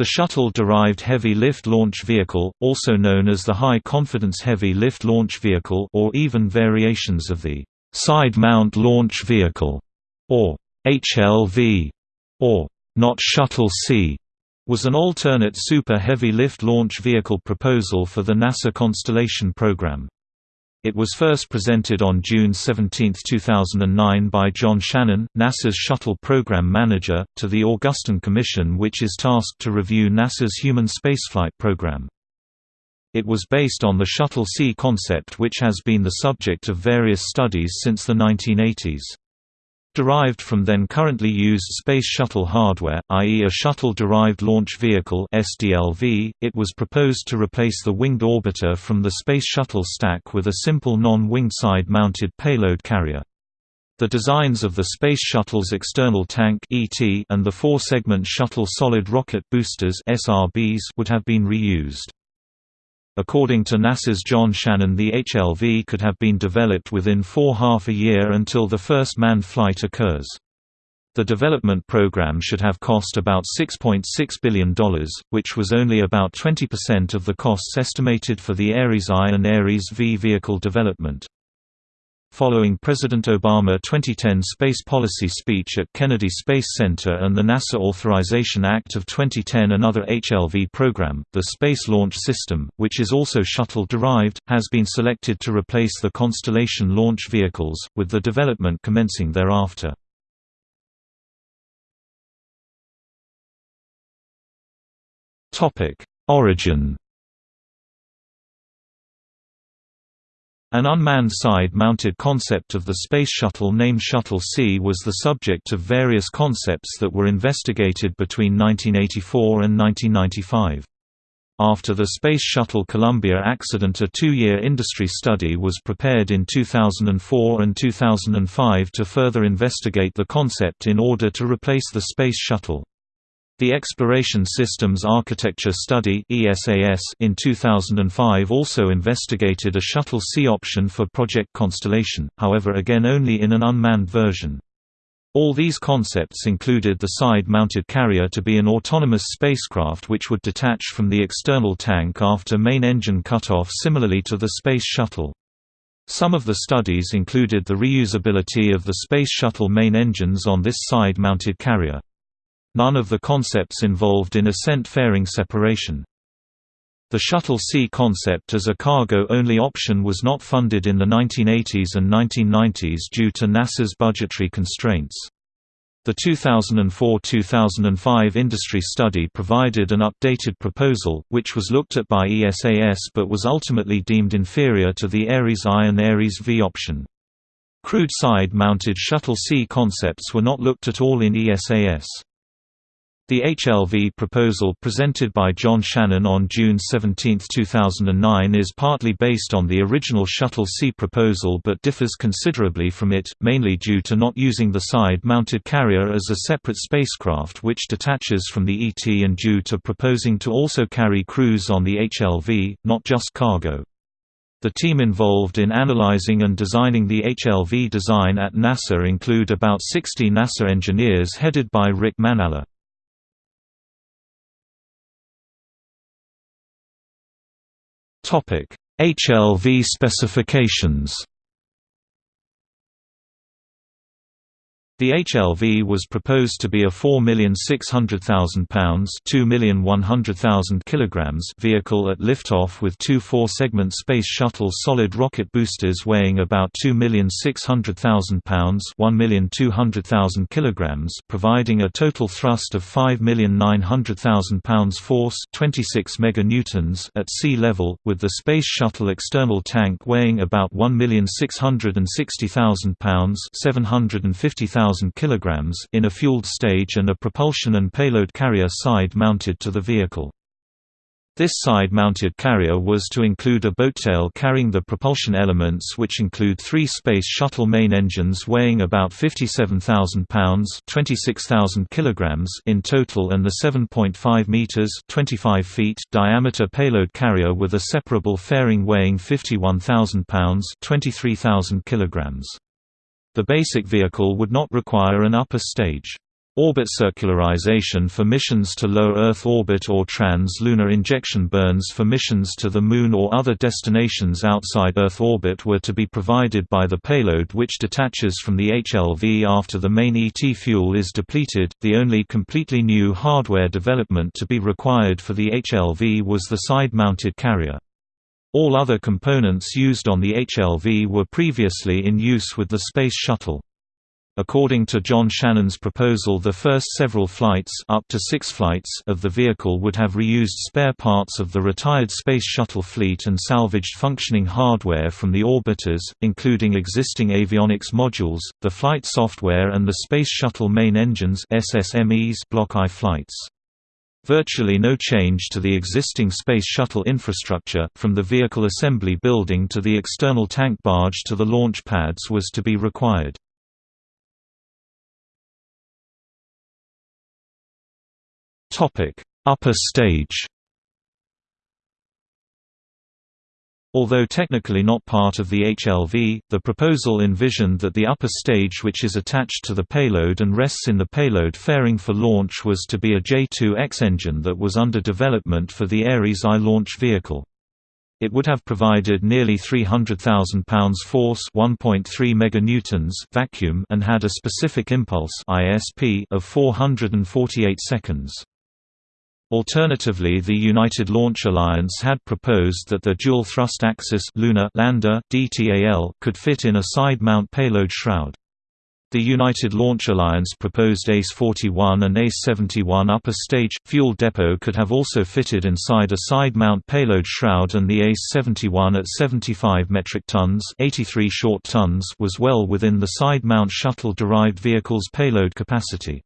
The Shuttle-derived Heavy Lift Launch Vehicle, also known as the High Confidence Heavy Lift Launch Vehicle or even variations of the Side Mount Launch Vehicle, or HLV, or Not Shuttle C, was an alternate Super Heavy Lift Launch Vehicle proposal for the NASA Constellation program. It was first presented on June 17, 2009 by John Shannon, NASA's Shuttle Program Manager, to the Augustine Commission which is tasked to review NASA's human spaceflight program. It was based on the Shuttle C concept which has been the subject of various studies since the 1980s. Derived from then currently used Space Shuttle hardware, i.e. a Shuttle-Derived Launch Vehicle SDLV, it was proposed to replace the winged orbiter from the Space Shuttle stack with a simple non-winged side-mounted payload carrier. The designs of the Space Shuttle's external tank and the four-segment Shuttle Solid Rocket Boosters would have been reused. According to NASA's John Shannon the HLV could have been developed within four half a year until the first manned flight occurs. The development program should have cost about $6.6 .6 billion, which was only about 20% of the costs estimated for the Ares I and Ares V vehicle development. Following President Obama 2010 space policy speech at Kennedy Space Center and the NASA Authorization Act of 2010 another HLV program, the Space Launch System, which is also shuttle-derived, has been selected to replace the Constellation launch vehicles, with the development commencing thereafter. Origin An unmanned side-mounted concept of the Space Shuttle named Shuttle C was the subject of various concepts that were investigated between 1984 and 1995. After the Space Shuttle Columbia accident a two-year industry study was prepared in 2004 and 2005 to further investigate the concept in order to replace the Space Shuttle. The Exploration Systems Architecture Study in 2005 also investigated a Shuttle C option for Project Constellation, however again only in an unmanned version. All these concepts included the side-mounted carrier to be an autonomous spacecraft which would detach from the external tank after main engine cutoff similarly to the Space Shuttle. Some of the studies included the reusability of the Space Shuttle main engines on this side-mounted carrier. None of the concepts involved in ascent fairing separation. The Shuttle C concept as a cargo-only option was not funded in the 1980s and 1990s due to NASA's budgetary constraints. The 2004–2005 industry study provided an updated proposal, which was looked at by ESAS but was ultimately deemed inferior to the Ares I and Ares V option. Crewed side-mounted Shuttle C concepts were not looked at all in ESAS. The HLV proposal presented by John Shannon on June 17, 2009 is partly based on the original Shuttle C proposal but differs considerably from it, mainly due to not using the side-mounted carrier as a separate spacecraft which detaches from the ET and due to proposing to also carry crews on the HLV, not just cargo. The team involved in analyzing and designing the HLV design at NASA include about 60 NASA engineers headed by Rick Manala. HLV specifications The HLV was proposed to be a £4,600,000 vehicle at liftoff with two four-segment Space Shuttle solid rocket boosters weighing about £2,600,000 providing a total thrust of £5,900,000 force 26 MN at sea level, with the Space Shuttle external tank weighing about £1,660,000 1,000 kg in a fueled stage and a propulsion and payload carrier side mounted to the vehicle. This side-mounted carrier was to include a boattail carrying the propulsion elements which include three Space Shuttle main engines weighing about 57,000 pounds kilograms in total and the 7.5 meters 25 feet diameter payload carrier with a separable fairing weighing 51,000 pounds kilograms. The basic vehicle would not require an upper stage. Orbit circularization for missions to low Earth orbit or trans-lunar injection burns for missions to the Moon or other destinations outside Earth orbit were to be provided by the payload which detaches from the HLV after the main ET fuel is depleted. The only completely new hardware development to be required for the HLV was the side-mounted carrier. All other components used on the HLV were previously in use with the Space Shuttle. According to John Shannon's proposal the first several flights, up to six flights of the vehicle would have reused spare parts of the retired Space Shuttle fleet and salvaged functioning hardware from the orbiters, including existing avionics modules, the flight software and the Space Shuttle main engines SSMEs Block I flights. Virtually no change to the existing Space Shuttle infrastructure, from the vehicle assembly building to the external tank barge to the launch pads was to be required. Upper stage. Although technically not part of the HLV, the proposal envisioned that the upper stage which is attached to the payload and rests in the payload fairing for launch was to be a J-2X engine that was under development for the Ares I launch vehicle. It would have provided nearly 300,000 pounds force 1.3 meganewtons vacuum and had a specific impulse ISP of 448 seconds. Alternatively the United Launch Alliance had proposed that the Dual Thrust Axis Lunar Lander DTAL could fit in a side-mount payload shroud. The United Launch Alliance proposed ACE-41 and ACE-71 upper stage fuel depot could have also fitted inside a side-mount payload shroud and the ACE-71 at 75 metric tons, 83 short tons was well within the side-mount shuttle-derived vehicle's payload capacity.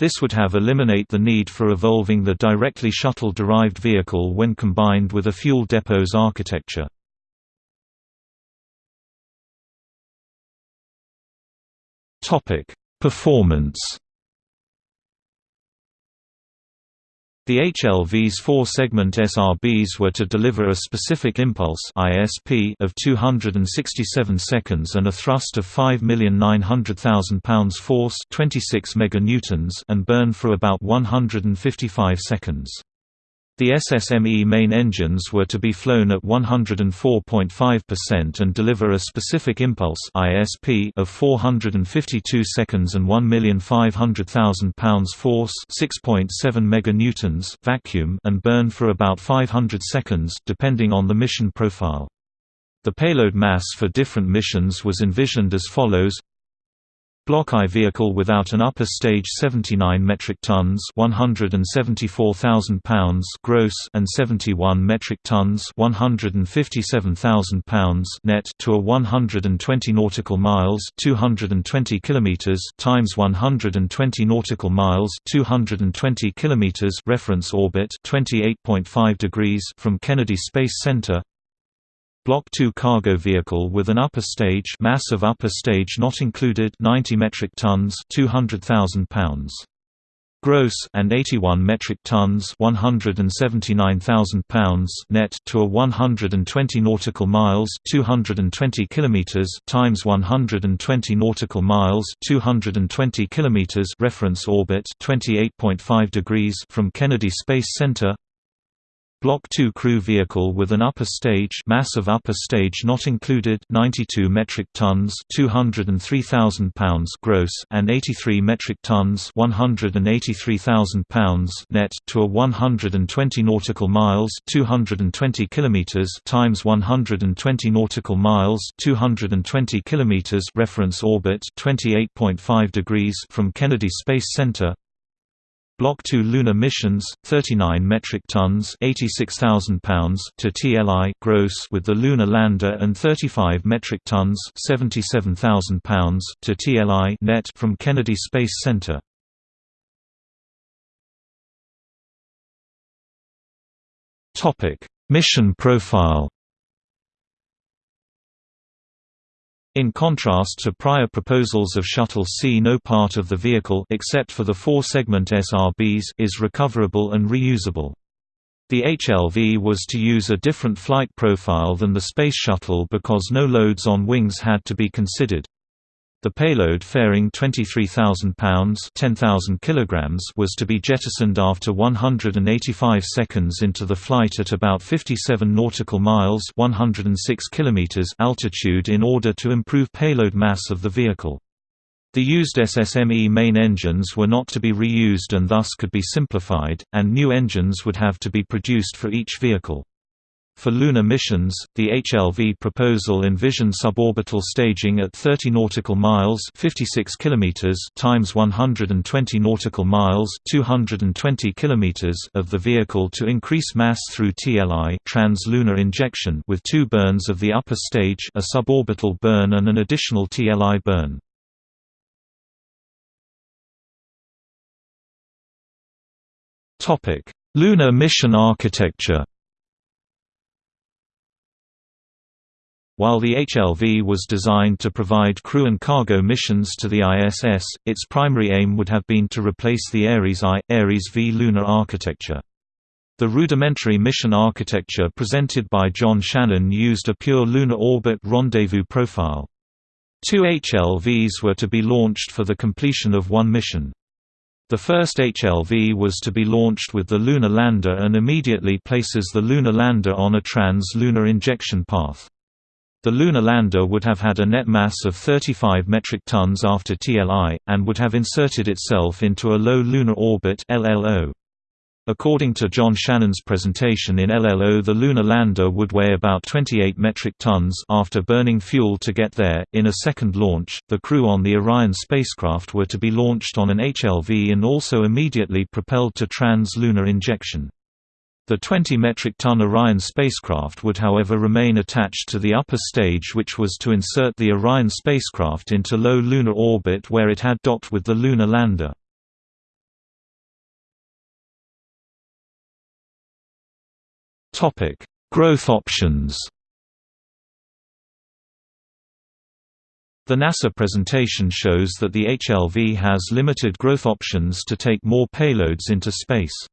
This would have eliminate the need for evolving the directly shuttle-derived vehicle when combined with a fuel depot's architecture. Performance The HLV's four-segment SRBs were to deliver a specific impulse ISP of 267 seconds and a thrust of 5,900,000 pounds force 26 meganewtons and burn for about 155 seconds. The SSME main engines were to be flown at 104.5% and deliver a specific impulse ISP of 452 seconds and 1,500,000 pounds force 6.7 meganewtons vacuum and burn for about 500 seconds depending on the mission profile. The payload mass for different missions was envisioned as follows Block I vehicle without an upper stage 79 metric tons 174,000 pounds gross and 71 metric tons 157,000 pounds net to a 120 nautical miles 220 kilometers times 120 nautical miles 220 kilometers reference orbit 28.5 degrees from Kennedy Space Center Block 2 cargo vehicle with an upper stage mass of upper stage not included 90 metric tons 200,000 pounds. Gross and 81 metric tons 179,000 pounds net to a 120 nautical miles 220 kilometers times 120 nautical miles 220 kilometers reference orbit 28.5 degrees from Kennedy Space Center Block 2 crew vehicle with an upper stage mass of upper stage not included 92 metric tons 203,000 pounds gross and 83 metric tons 183,000 pounds net to a 120 nautical miles 220 kilometers times 120 nautical miles 220 kilometers reference orbit 28.5 degrees from Kennedy Space Center Block 2 lunar missions 39 metric tons 86,000 pounds to TLI gross with the lunar lander and 35 metric tons 77,000 pounds to TLI net from Kennedy Space Center. Mission profile In contrast to prior proposals of Shuttle C no part of the vehicle except for the four-segment SRBs is recoverable and reusable. The HLV was to use a different flight profile than the Space Shuttle because no loads on wings had to be considered. The payload fairing 23,000 pounds (10,000 kilograms) was to be jettisoned after 185 seconds into the flight at about 57 nautical miles (106 kilometers) altitude in order to improve payload mass of the vehicle. The used SSME main engines were not to be reused and thus could be simplified, and new engines would have to be produced for each vehicle. For lunar missions, the HLV proposal envisioned suborbital staging at 30 nautical miles (56 kilometers) times 120 nautical miles (220 kilometers) of the vehicle to increase mass through TLI (trans-lunar injection) with two burns of the upper stage, a suborbital burn and an additional TLI burn. Topic: Lunar mission architecture. While the HLV was designed to provide crew and cargo missions to the ISS, its primary aim would have been to replace the Ares I, Ares V lunar architecture. The rudimentary mission architecture presented by John Shannon used a pure lunar orbit rendezvous profile. Two HLVs were to be launched for the completion of one mission. The first HLV was to be launched with the lunar lander and immediately places the lunar lander on a trans-lunar injection path. The lunar lander would have had a net mass of 35 metric tons after TLI, and would have inserted itself into a low lunar orbit LLO. According to John Shannon's presentation in LLO the lunar lander would weigh about 28 metric tons after burning fuel to get there. In a second launch, the crew on the Orion spacecraft were to be launched on an HLV and also immediately propelled to trans-lunar injection. The 20 metric ton Orion spacecraft would however remain attached to the upper stage which was to insert the Orion spacecraft into low lunar orbit where it had docked with the lunar lander. Growth options The NASA presentation shows that the HLV has limited growth options to take more payloads into space.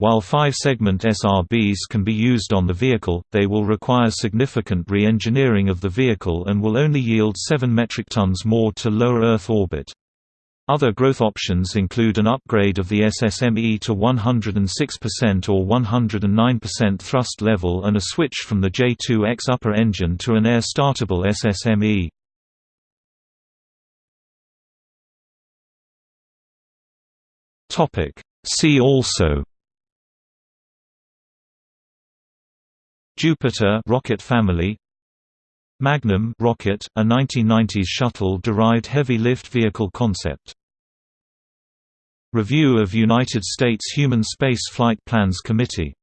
While five-segment SRBs can be used on the vehicle, they will require significant re-engineering of the vehicle and will only yield 7 metric tons more to lower Earth orbit. Other growth options include an upgrade of the SSME to 106% or 109% thrust level and a switch from the J2X upper engine to an air-startable SSME. See also Jupiter rocket family Magnum rocket, a 1990s shuttle-derived heavy-lift vehicle concept. Review of United States Human Space Flight Plans Committee